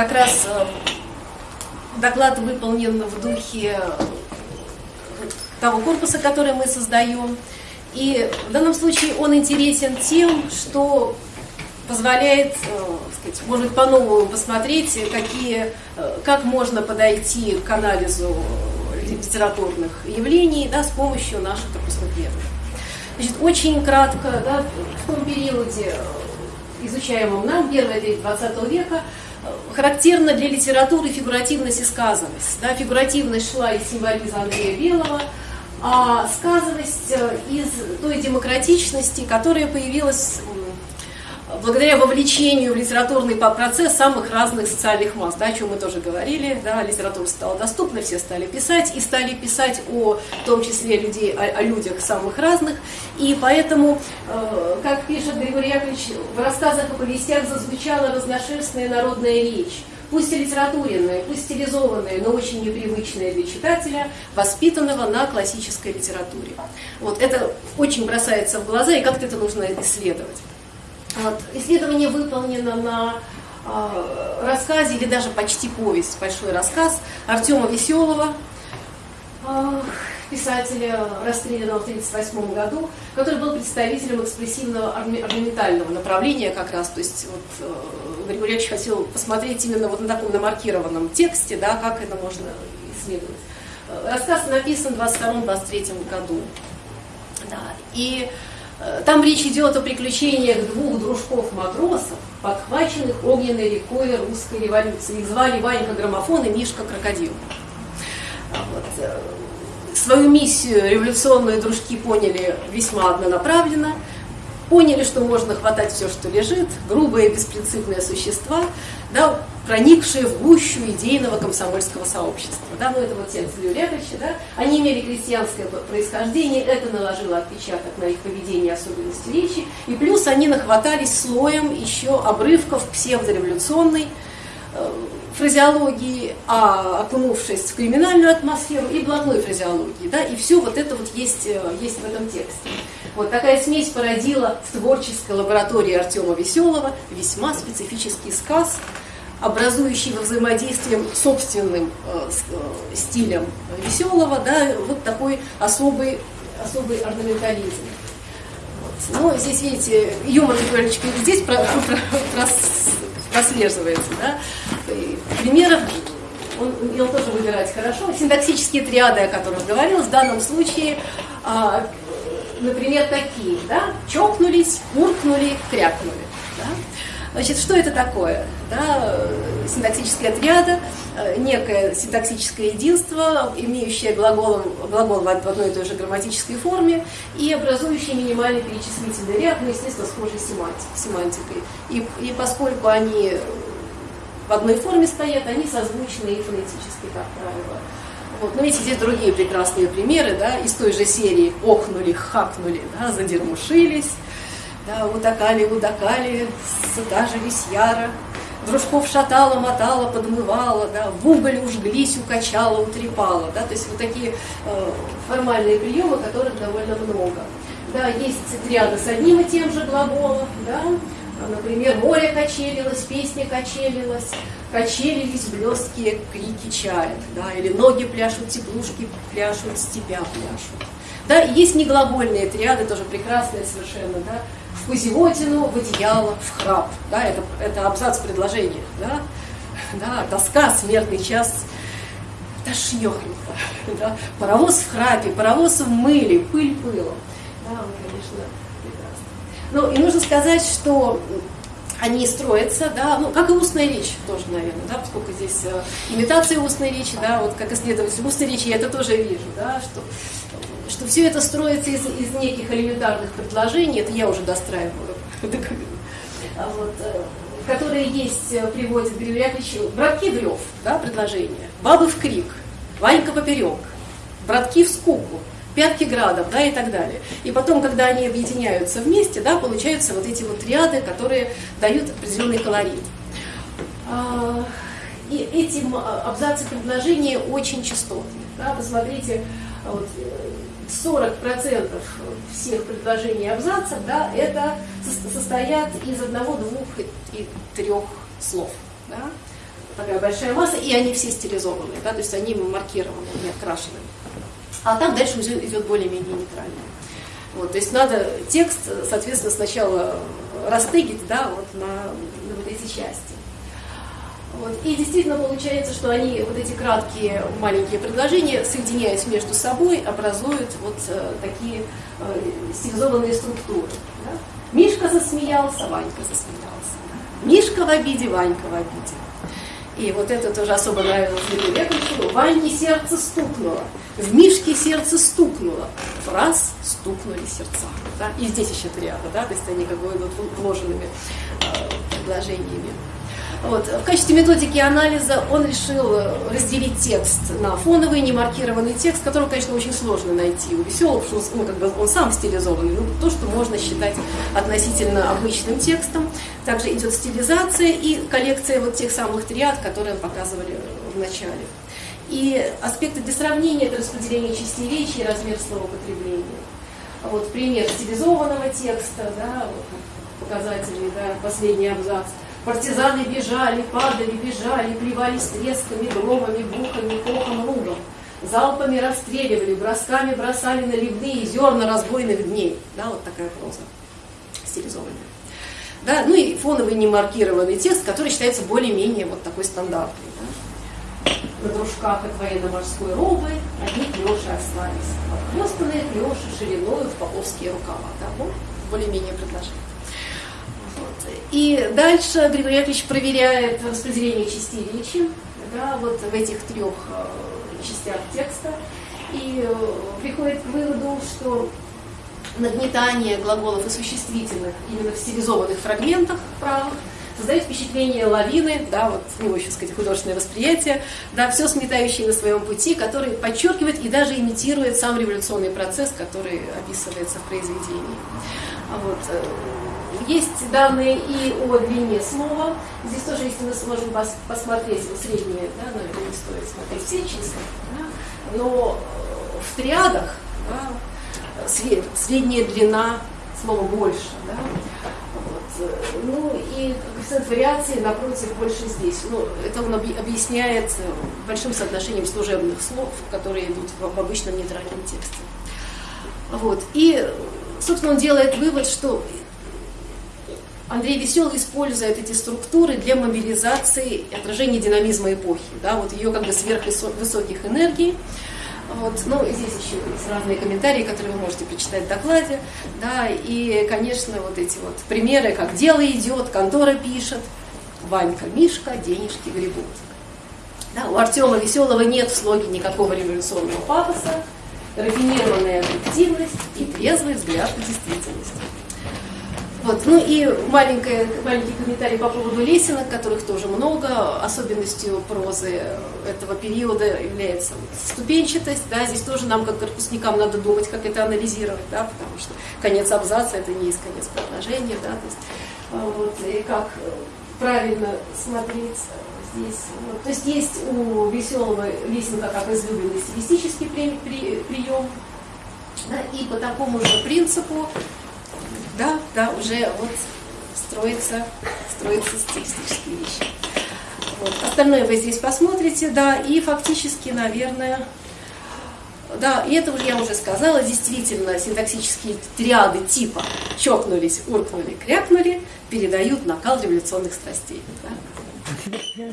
как раз э, доклад выполнен в духе того корпуса, который мы создаем. И в данном случае он интересен тем, что позволяет, э, сказать, может по-новому посмотреть, какие, э, как можно подойти к анализу литературных явлений да, с помощью наших корпусных методов. Значит, очень кратко, да, в том периоде, э, изучаемом нам, первая треть 20 века, характерна для литературы фигуративность и сказанность. Да, фигуративность шла из символизма Андрея Белого, а сказанность из той демократичности, которая появилась благодаря вовлечению в литературный процесс самых разных социальных масс, да, о чем мы тоже говорили, да, литература стала доступна, все стали писать, и стали писать о, в том числе, людей, о, о людях самых разных, и поэтому, э, как пишет Григорий Яковлевич, в рассказах и повестях зазвучала разношерстная народная речь, пусть и литературенная, пусть стилизованная, но очень непривычная для читателя, воспитанного на классической литературе. Вот это очень бросается в глаза, и как-то это нужно исследовать. Вот. Исследование выполнено на э, рассказе, или даже почти повесть, большой рассказ Артема Веселого, э, писателя, расстрелянного в 1938 году, который был представителем экспрессивного орнаментального направления как раз. То есть вот, э, Григорий Ильич хотел посмотреть именно вот на таком намаркированном тексте, да, как это можно исследовать. Рассказ написан в 22-23 году. Да, и Э, там речь идет о приключениях двух дружков-матросов, подхваченных огненной рекой русской революции. Их звали Ванька Граммофон и Мишка Крокодил. А вот. Э, свою миссию революционные дружки поняли весьма однонаправленно – поняли, что можно хватать все, что лежит, грубые беспринципные существа, да, проникшие в гущу идейного комсомольского сообщества. Да, ну это вот текст Люлевича, да, они имели крестьянское происхождение, это наложило отпечаток на их поведение особенности речи, и плюс они нахватались слоем еще обрывков псевдореволюционной э, фразеологии, а окунувшись в криминальную атмосферу и блатной фразеологии. Да, и все вот это вот есть, э, есть в этом тексте. Вот такая смесь породила в творческой лаборатории Артема Веселого весьма специфический сказ, образующий во взаимодействии собственным э, э, стилем Веселого, да, вот такой особый, особый орнаментализм. Вот. Ну, здесь, видите, юмор немножечко здесь про, про, про, прослеживается. Да? Примеров он умел тоже выбирать хорошо. Синтаксические триады, о которых говорил, в данном случае а, например, такие, да, чокнулись, муркнули, крякнули. Да? Значит, что это такое? Да, синтаксическая триада, э, некое синтаксическое единство, имеющее глагол, глагол в одной и той же грамматической форме и образующее минимальный перечислительный ряд, ну, естественно, схожий с семантикой. И, и поскольку они в одной форме стоят, они созвучны и фонетически, как правило. Вот. Но видите, здесь другие прекрасные примеры, да, из той же серии охнули, хакнули, да, задермушились, да, удакали, удакали, сыта же висьяра, дружков шатала, мотала, подмывала, да, в уголь ужглись, укачала, утрепала, да, то есть вот такие э, формальные приемы, которых довольно много. Да, есть ряды с одним и тем же глаголом, да, например, море качелилось, песня качелилась, качелились блесткие крики чаек, да, или ноги пляшут, теплушки пляшут, степя пляшут. Да, есть неглагольные триады, тоже прекрасные совершенно, да, в в одеяло, в храп, да, это, это абзац предложения, да, да, тоска, смертный час, тошнехонько, да, паровоз в храпе, паровоз в мыле, пыль пылом, да, конечно, прекрасно. Ну, и нужно сказать, что они строятся, да, ну, как и устная речь тоже, наверное, да, поскольку здесь э, имитация устной речи, да, вот как исследователь устной речи я это тоже вижу, да, что, что все это строится из, из неких элементарных предложений, это я уже достраиваю, а вот, э, которые есть, э, приводит Григорий Яковлевич, братки в да, предложение, бабы в крик, Ванька поперек, братки в скуку, пятки градов, да, и так далее. И потом, когда они объединяются вместе, да, получаются вот эти вот ряды, которые дают определенный колорит. А, и эти абзацы предложения очень частотные. Да, посмотрите, вот, 40% всех предложений абзацев, да, это состоят из одного, двух и трех слов. Да? такая большая масса, и они все стилизованные, да, то есть они маркированы, не окрашены. А там дальше уже идет более-менее нейтрально. Вот, то есть надо текст, соответственно, сначала растыгить да, вот на, на вот эти части. Вот. И действительно получается, что они, вот эти краткие маленькие предложения, соединяясь между собой, образуют вот э, такие э, стилизованные структуры. Да? Мишка засмеялся, Ванька засмеялся. Мишка в обиде, Ванька в обиде. И вот это тоже особо нравилось Яковлевичу. В Ване сердце стукнуло, в Мишке сердце стукнуло. Раз стукнули сердца. Да? И здесь еще триада, да? то есть они как бы идут вложенными э, предложениями. Вот. В качестве методики анализа он решил разделить текст на фоновый, немаркированный текст, который, конечно, очень сложно найти у веселого, потому ну, как бы он сам стилизованный, ну, то, что можно считать относительно обычным текстом. Также идет стилизация и коллекция вот тех самых триад, которые показывали в начале. И аспекты для сравнения – это распределение частей речи и размер словопотребления. Вот пример стилизованного текста, да, вот, показатели, да, последний абзац – Партизаны бежали, падали, бежали, плевались тресками, громами, бухами, кохом, лугом. Залпами расстреливали, бросками бросали наливные зерна разбойных дней. Да, вот такая проза стилизованная. Да, ну и фоновый немаркированный текст, который считается более-менее вот такой стандартный. Да. На дружках от военно-морской робы одни клеши остались. Обхлестанные клеши шириною в поповские рукава. Да, вот более-менее предложение. И дальше Григорий Яковлевич проверяет распределение частей речи да, вот в этих трех э, частях текста и э, приходит к выводу, что нагнетание глаголов и существительных именно в стилизованных фрагментах правых создает впечатление лавины, да, вот у него еще, сказать, художественное восприятие, да, все сметающее на своем пути, который подчеркивает и даже имитирует сам революционный процесс, который описывается в произведении. А вот, э, есть данные и о длине слова. Здесь тоже, если мы сможем пос посмотреть вот средние, да, но это не стоит смотреть все числа, да, но э, в триадах да, средняя длина слова больше. Да, вот, э, ну и коэффициент вариации, напротив, больше здесь. Ну, это он объясняет большим соотношением служебных слов, которые идут в обычном нейтральном тексте. Вот. И, собственно, он делает вывод, что Андрей Веселый использует эти структуры для мобилизации и отражения динамизма эпохи, да, вот ее как бы сверхвысоких энергий. Вот, ну, здесь еще есть разные комментарии, которые вы можете прочитать в докладе. Да, и, конечно, вот эти вот примеры, как дело идет, контора пишет, Ванька, Мишка, денежки гребут. Да, у Артема Веселого нет в слоге никакого революционного пафоса, рафинированная объективность и трезвый взгляд на действительность. Вот. Ну и маленький, маленький комментарий по поводу лесенок, которых тоже много. Особенностью прозы этого периода является ступенчатость. Да, здесь тоже нам, как корпусникам, надо думать, как это анализировать, да, потому что конец абзаца это не есть конец предложения. Да, то, есть, а, вот, и как правильно смотреть здесь. Вот. То есть есть у веселого лесенка как излюбленный стилистический при, при, прием. Да, и по такому же принципу да, да, уже вот строится, строятся стилистические вещи. Вот. Остальное вы здесь посмотрите, да, и фактически, наверное, да, и это уже я уже сказала, действительно, синтаксические триады типа чокнулись, уркнули, крякнули, передают накал революционных страстей. Да?